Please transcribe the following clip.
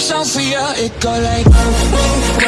song for you It go like